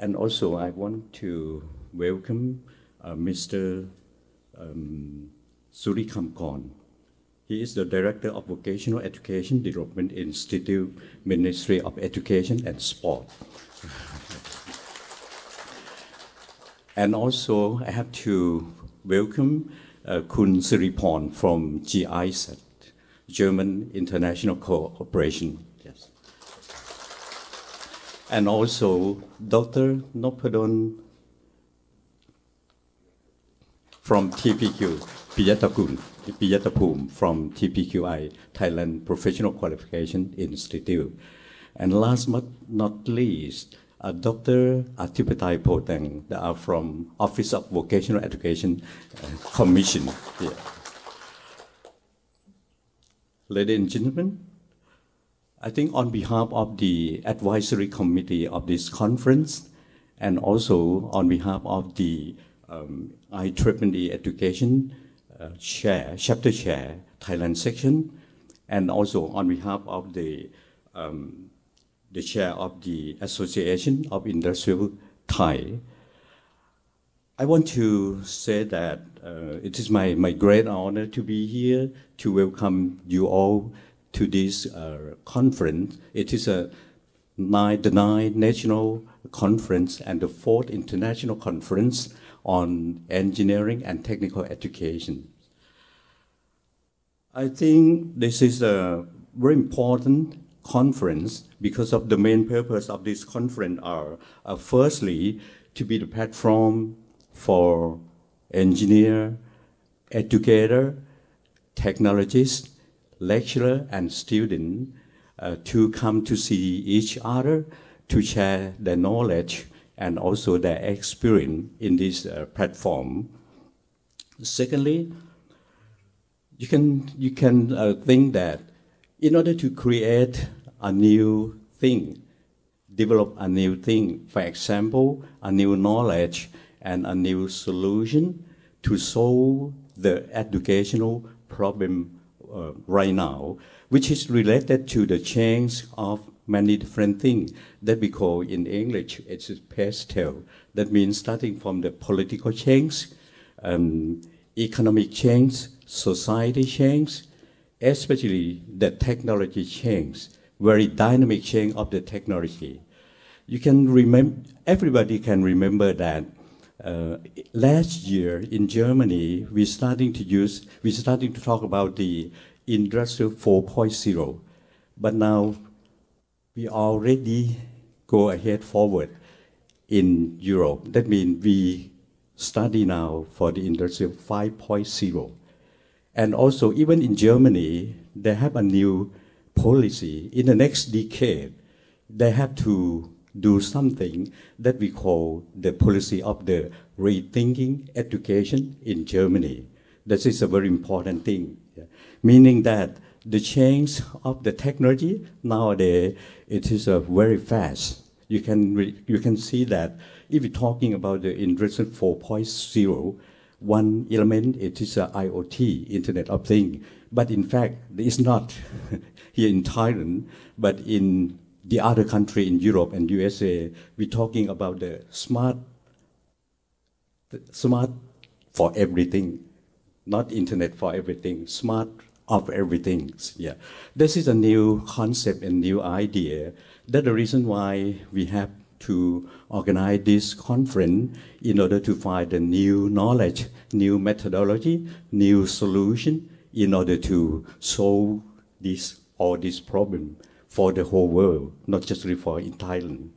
And also, I want to welcome uh, Mr. Um, Surikamkorn. He is the Director of Vocational Education Development Institute, Ministry of Education and Sport. and also, I have to welcome uh, Kun Siriporn from GIZ, German International Cooperation. And also, Dr. Nopadon from TPQ, Piyatakun, Piyatapum from TPQI, Thailand Professional Qualification Institute. And last but not least, uh, Dr. Atipatai that are from Office of Vocational Education uh, Commission. Yeah. Ladies and gentlemen, I think on behalf of the advisory committee of this conference and also on behalf of the um, IEEE Education uh, Chair, Chapter Chair, Thailand section, and also on behalf of the um, the chair of the Association of Industrial Thai. I want to say that uh, it is my, my great honor to be here to welcome you all to this uh, conference. It is a nine, the ninth national conference and the fourth international conference on engineering and technical education. I think this is a very important conference because of the main purpose of this conference are uh, firstly to be the platform for engineer, educator, technologist, lecturer, and student uh, to come to see each other, to share their knowledge and also their experience in this uh, platform. Secondly, you can, you can uh, think that in order to create a new thing, develop a new thing, for example, a new knowledge and a new solution to solve the educational problem uh, right now, which is related to the change of many different things that we call in English, it's PESTEL. That means starting from the political change, um, economic change, society change, especially the technology change, very dynamic change of the technology. You can remember, everybody can remember that uh, last year in Germany, we starting to use, we starting to talk about the Industrial 4.0, but now we already go ahead forward in Europe. That means we study now for the Industrial 5.0. And also, even in Germany, they have a new policy. In the next decade, they have to do something that we call the policy of the rethinking education in Germany. This is a very important thing, yeah. meaning that the change of the technology nowadays, it is uh, very fast. You can, you can see that if you're talking about the Industry 4.0, one element it is uh, IoT, Internet of Things. But in fact, it's not here in Thailand, but in the other country in Europe and USA, we're talking about the smart, the smart for everything, not internet for everything, smart of everything. Yeah, this is a new concept and new idea. That's the reason why we have to organize this conference in order to find a new knowledge, new methodology, new solution in order to solve this all this problem for the whole world, not just for in Thailand.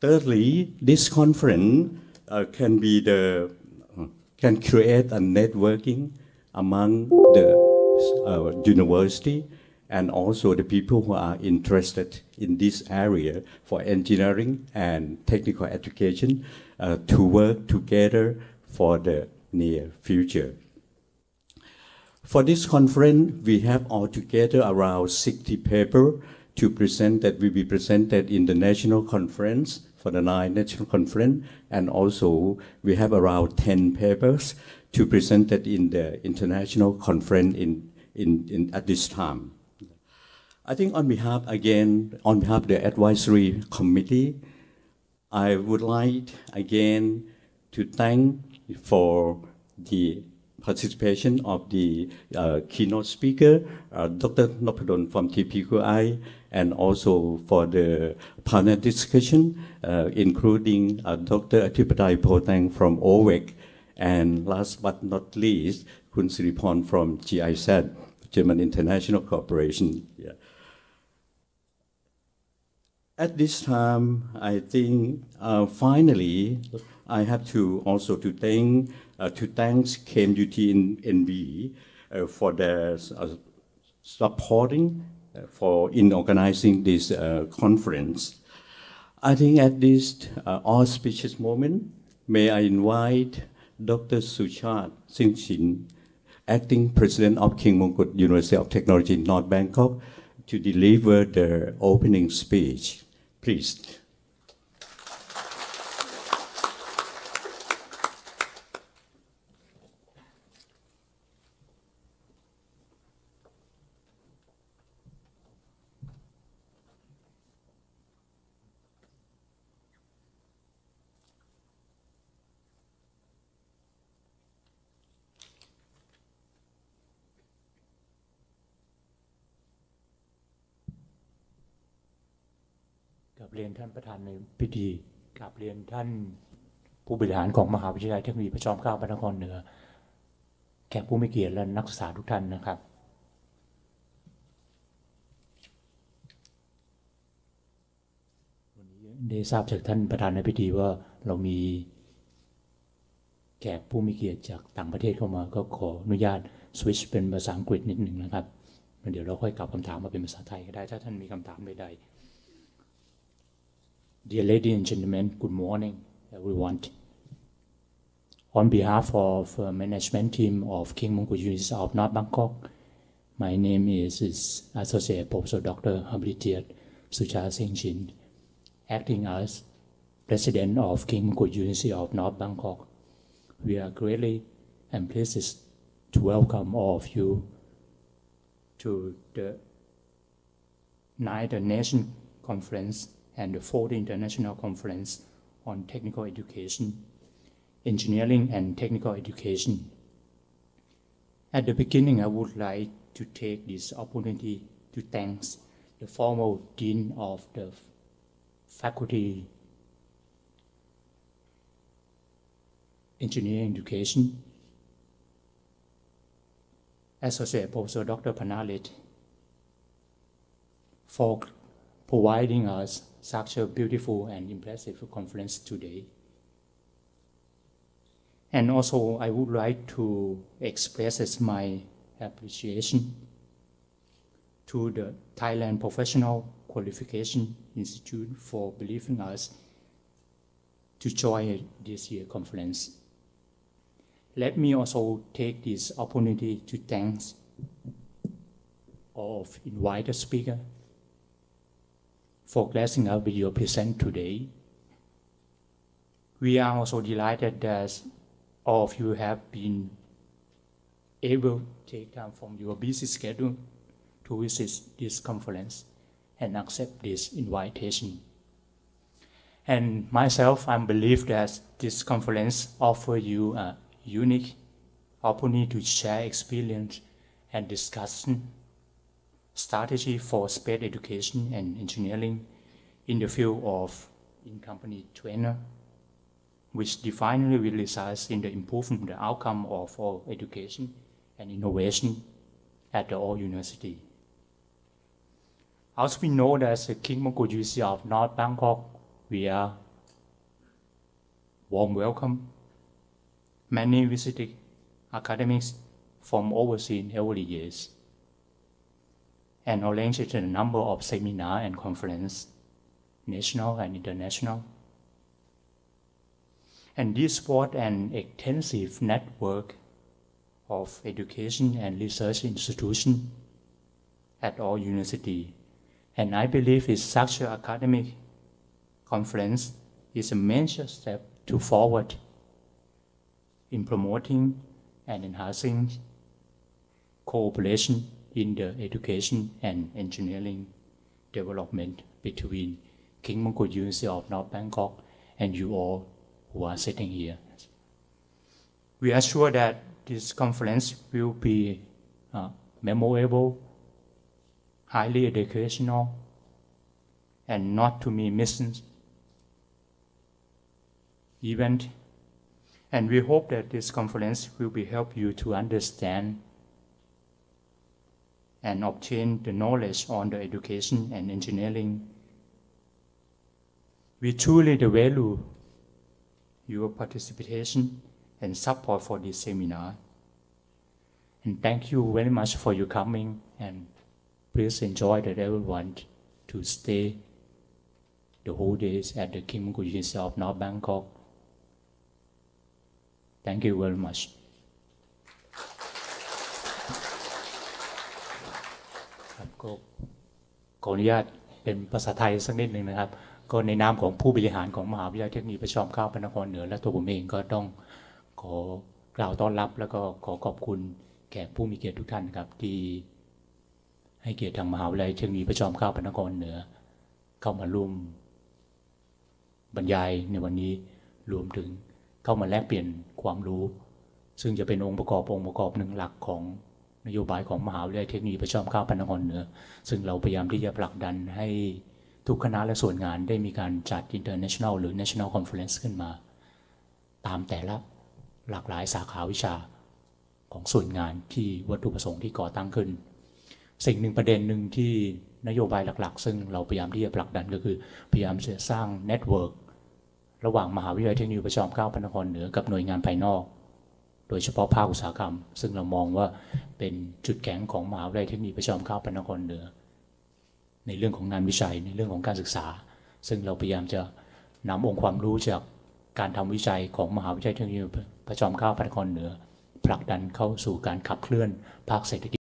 Thirdly, this conference uh, can be the uh, can create a networking among the uh, university and also the people who are interested in this area for engineering and technical education uh, to work together for the near future. For this conference, we have altogether around 60 papers to present that will be presented in the national conference for the nine national conference, and also we have around 10 papers to present that in the international conference in, in, in, at this time. I think on behalf, again, on behalf of the advisory committee, I would like again to thank for the participation of the uh, keynote speaker, uh, Dr. Nopadon from TPQI, and also for the panel discussion, uh, including uh, Dr. Atipadai Potang from OVEC, and last but not least, Kun Siriporn from GIZ, German International Corporation. Yeah. At this time, I think uh, finally, I have to also to thank to thank KMUT in NB uh, for their uh, supporting uh, for in organizing this uh, conference. I think at this auspicious moment, may I invite Dr. Suchat Singh Shin, acting president of King Mongkut University of Technology in North Bangkok, to deliver the opening speech. Please. เรียนท่านประธานในพิธีกราบเรียนท่านผู้บริหารของมหาวิทยาลัยเทคโนโลยีพระจอมเกล้าพระนครเหนือ แขกผู้มีเกียรติและนักศึกษาทุกท่านนะครับ วันนี้ได้ทราบจากท่านประธานในพิธีว่าเรามีแขกผู้มีเกียรติจากต่างประเทศเข้ามา ก็ขออนุญาตสวิชเป็นภาษาอังกฤษนิดหนึ่งนะครับเดี๋ยวเราค่อยกลับคำถามมาเป็นภาษาไทยก็ได้ ถ้าท่านมีคำถามใดๆ Dear ladies and gentlemen, good morning, everyone. On behalf of uh, management team of King Mongkut University of North Bangkok, my name is, is Associate Professor Dr. Habilitiat Sucha Siengchin, acting as President of King Mongkut University of North Bangkok. We are greatly and pleased to welcome all of you to the Ninth Nation Conference and the fourth International Conference on Technical Education, Engineering and Technical Education. At the beginning, I would like to take this opportunity to thank the former Dean of the Faculty Engineering Education, Associate Professor Dr. Panalit, for providing us such a beautiful and impressive conference today. And also, I would like to express my appreciation to the Thailand Professional Qualification Institute for believing us to join this year conference. Let me also take this opportunity to thank all of invited speakers for blessing us with your present today. We are also delighted that all of you have been able to take time from your busy schedule to visit this conference and accept this invitation. And myself, I believe that this conference offers you a unique opportunity to share experience and discussion strategy for space education and engineering in the field of in-company trainer, which definitely result in the improvement of the outcome of all education and innovation at the all university. As we know that the King Mongkut University of North Bangkok, we are warm welcome. Many visiting academics from overseas every years and arranged a number of seminars and conferences, national and international. And this brought an extensive network of education and research institutions at all universities. And I believe it's such an academic conference is a major step to forward in promoting and enhancing cooperation in the education and engineering development between King Mongkut University of North Bangkok and you all who are sitting here. We are sure that this conference will be uh, memorable, highly educational, and not to be missed event. And we hope that this conference will be help you to understand and obtain the knowledge on the education and engineering. We truly value your participation and support for this seminar. And thank you very much for your coming and please enjoy that everyone to stay the whole days at the Kim Mong of North Bangkok. Thank you very much. ก็ขออนุญาตเป็นภาษาไทยสักนิดหนึ่งนะครับ ก็ในนามของผู้บริหารของมหาวิทยาลัยเทคโนิคประจอมเกล้าพระนครเหนือและตัวผมเองก็ต้องขอกล่าวต้อนรับ แล้วก็ขอขอบคุณแขกผู้มีเกียรติทุกท่านครับที่ให้เกียรติทางมหาวิทยาลัยเทคโนิคประจอมเกล้าพระนครเหนือ เข้ามาร่วมบรรยายในวันนี้รวมถึงเข้ามาแลกเปลี่ยนความรู้ ซึ่งจะเป็นองค์ประกอบองค์ประกอบหนึ่งหลักของ นโยบายของมหาวิทยาลัยเทคโนิคประจอมเกล้าพระนครเหนือ ซึ่งเราพยายามที่จะผลักดันให้ทุกคณะและส่วนงานได้มีการจัด international หรือ national conference ขึ้นมา ตามแต่ละหลากหลายสาขาวิชาของส่วนงานที่วัตถุประสงค์ที่ก่อตั้งขึ้น สิ่งหนึ่งประเด็นหนึ่งที่นโยบายหลัก ๆ ซึ่งเราพยายามที่จะผลักดันก็คือ พยายามจะสร้างเน็ตเวิร์กระหว่างมหาวิทยาลัยเทคโนิคประจอมเกล้าพระนครเหนือกับหน่วยงานภายนอก โดยเฉพาะภาคอุตสาหกรรม ซึ่งเรามองว่าเป็นจุดแข็งของมหาวิทยาลัยเทคนิคประจอมเกล้าพระนครเหนือ ในเรื่องของงานวิจัยในเรื่องของการศึกษา ซึ่งเราพยายามจะนำองค์ความรู้จากการทำวิจัยของมหาวิทยาลัยเทคนิคประจอมเกล้าพระนครเหนือผลักดันเข้าสู่การขับเคลื่อนภาคเศรษฐกิจ